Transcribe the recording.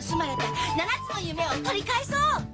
盗まれた7つの夢を取り返そう。